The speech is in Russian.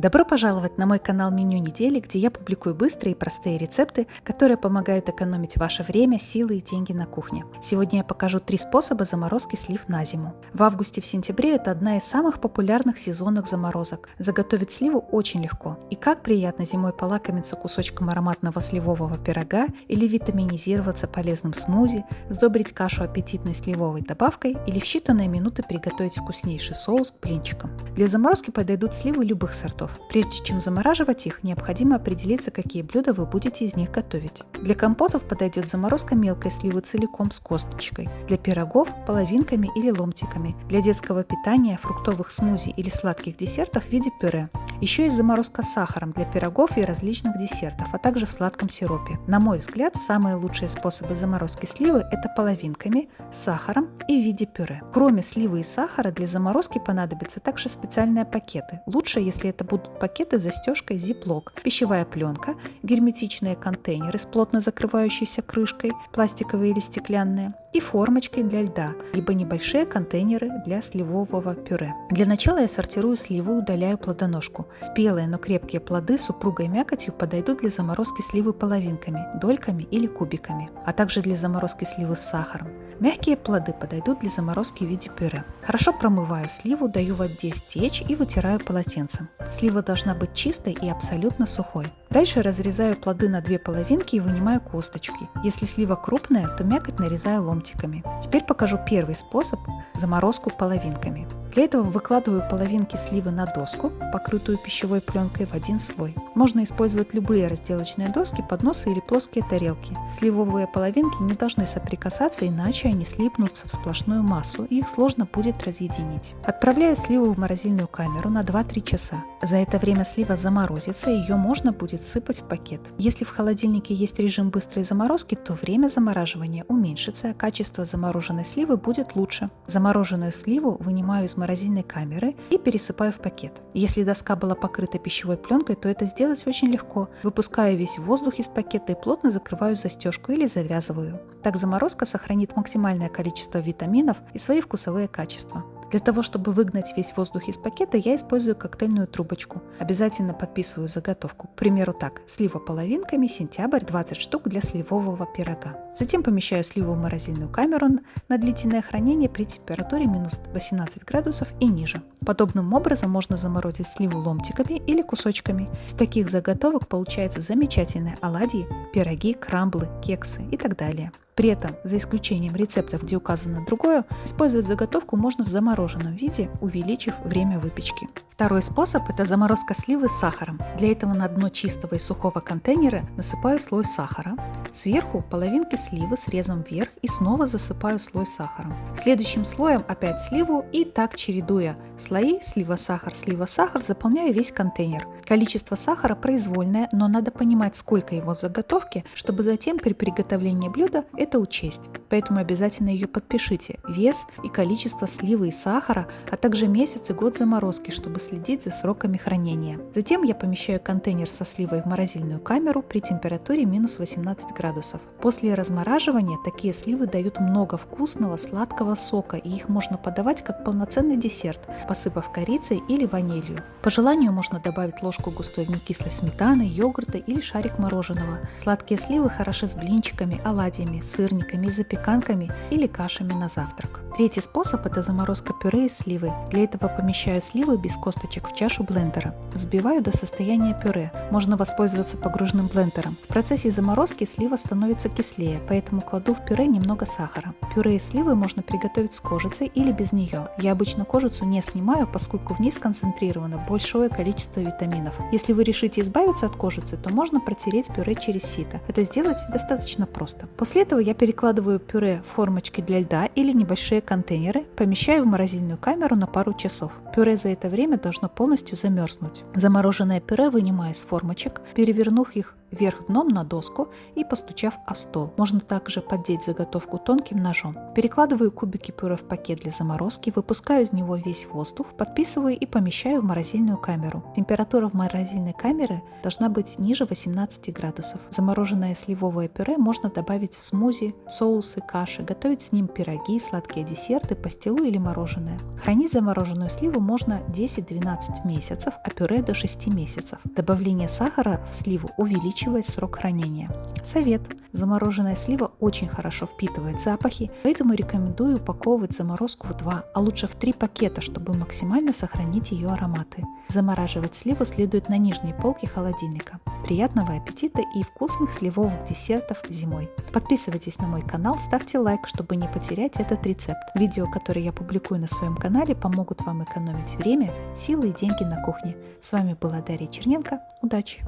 Добро пожаловать на мой канал Меню недели, где я публикую быстрые и простые рецепты, которые помогают экономить ваше время, силы и деньги на кухне. Сегодня я покажу три способа заморозки слив на зиму. В августе сентябре это одна из самых популярных сезонных заморозок. Заготовить сливу очень легко. И как приятно зимой полакомиться кусочком ароматного сливового пирога или витаминизироваться полезным смузи, сдобрить кашу аппетитной сливовой добавкой или в считанные минуты приготовить вкуснейший соус к блинчикам. Для заморозки подойдут сливы любых сортов продуктов. Прежде чем замораживать их, необходимо определиться, какие блюда вы будете из них готовить. Для компотов подойдет заморозка мелкой сливы целиком с косточкой, для пирогов – половинками или ломтиками, для детского питания, фруктовых смузи или сладких десертов в виде пюре. Еще есть заморозка сахаром для пирогов и различных десертов, а также в сладком сиропе. На мой взгляд, самые лучшие способы заморозки сливы – это половинками, сахаром и в виде пюре. Кроме сливы и сахара, для заморозки понадобятся также специальные пакеты. Лучше, если это будут пакеты с застежкой Ziploc, пищевая пленка, герметичные контейнеры с плотно закрывающейся крышкой, пластиковые или стеклянные, и формочки для льда, либо небольшие контейнеры для сливового пюре. Для начала я сортирую сливу и удаляю плодоножку. Спелые, но крепкие плоды с упругой мякотью подойдут для заморозки сливы половинками, дольками или кубиками, а также для заморозки сливы с сахаром. Мягкие плоды подойдут для заморозки в виде пюре. Хорошо промываю сливу, даю воде стечь и вытираю полотенцем. Слива должна быть чистой и абсолютно сухой. Дальше разрезаю плоды на две половинки и вынимаю косточки. Если слива крупная, то мякоть нарезаю ломтиками. Теперь покажу первый способ – заморозку половинками. Для этого выкладываю половинки сливы на доску, покрытую пищевой пленкой в один слой. Можно использовать любые разделочные доски, подносы или плоские тарелки. Сливовые половинки не должны соприкасаться, иначе они слипнутся в сплошную массу и их сложно будет разъединить. Отправляю сливу в морозильную камеру на 2-3 часа. За это время слива заморозится и ее можно будет сыпать в пакет. Если в холодильнике есть режим быстрой заморозки, то время замораживания уменьшится, а качество замороженной сливы будет лучше. Замороженную сливу вынимаю из морозильной камеры и пересыпаю в пакет. Если доска была покрыта пищевой пленкой, то это сделать очень легко. Выпускаю весь воздух из пакета и плотно закрываю застежку или завязываю. Так заморозка сохранит максимальное количество витаминов и свои вкусовые качества. Для того, чтобы выгнать весь воздух из пакета, я использую коктейльную трубочку. Обязательно подписываю заготовку. К примеру так, слива половинками, сентябрь, 20 штук для сливового пирога. Затем помещаю сливу в морозильную камеру на длительное хранение при температуре минус 18 градусов и ниже. Подобным образом можно заморозить сливу ломтиками или кусочками. Из таких заготовок получаются замечательные оладьи, пироги, крамблы, кексы и так далее. При этом, за исключением рецептов, где указано другое, использовать заготовку можно в замороженном виде, увеличив время выпечки. Второй способ – это заморозка сливы с сахаром. Для этого на дно чистого и сухого контейнера насыпаю слой сахара, сверху половинки сливы срезом вверх и снова засыпаю слой сахаром. Следующим слоем опять сливу и так чередуя слои слива-сахар, слива-сахар заполняю весь контейнер. Количество сахара произвольное, но надо понимать сколько его в заготовке, чтобы затем при приготовлении блюда это учесть. Поэтому обязательно ее подпишите. Вес и количество сливы и сахара, а также месяц и год заморозки, чтобы следить за сроками хранения. Затем я помещаю контейнер со сливой в морозильную камеру при температуре минус 18 градусов. После размораживания такие сливы дают много вкусного сладкого сока и их можно подавать как полноценный десерт, посыпав корицей или ванилью. По желанию можно добавить ложку густой некислой сметаны, йогурта или шарик мороженого. Сладкие сливы хороши с блинчиками, оладьями, сырниками, запеканками или кашами на завтрак. Третий способ – это заморозка пюре из сливы. Для этого помещаю сливы без косточек в чашу блендера. Взбиваю до состояния пюре. Можно воспользоваться погруженным блендером. В процессе заморозки слива становится кислее, поэтому кладу в пюре немного сахара. Пюре из сливы можно приготовить с кожицей или без нее. Я обычно кожицу не снимаю, поскольку в ней сконцентрировано большое количество витаминов. Если вы решите избавиться от кожицы, то можно протереть пюре через сито. Это сделать достаточно просто. После этого я перекладываю пюре в формочки для льда или небольшие контейнеры помещаю в морозильную камеру на пару часов. Пюре за это время должно полностью замерзнуть. Замороженное пюре вынимаю из формочек, перевернув их вверх дном на доску и постучав о стол. Можно также поддеть заготовку тонким ножом. Перекладываю кубики пюре в пакет для заморозки, выпускаю из него весь воздух, подписываю и помещаю в морозильную камеру. Температура в морозильной камере должна быть ниже 18 градусов. Замороженное сливовое пюре можно добавить в смузи, соусы, каши, готовить с ним пироги, сладкие десерты, пастилу или мороженое. Хранить замороженную сливу можно 10-12 месяцев, а пюре до 6 месяцев. Добавление сахара в сливу увеличивает срок хранения. Совет. Замороженная слива очень хорошо впитывает запахи, поэтому рекомендую упаковывать заморозку в 2, а лучше в 3 пакета, чтобы максимально сохранить ее ароматы. Замораживать сливу следует на нижней полке холодильника. Приятного аппетита и вкусных сливовых десертов зимой. Подписывайтесь на мой канал, ставьте лайк, чтобы не потерять этот рецепт. Видео, которые я публикую на своем канале, помогут вам экономить время, силы и деньги на кухне. С вами была Дарья Черненко. Удачи!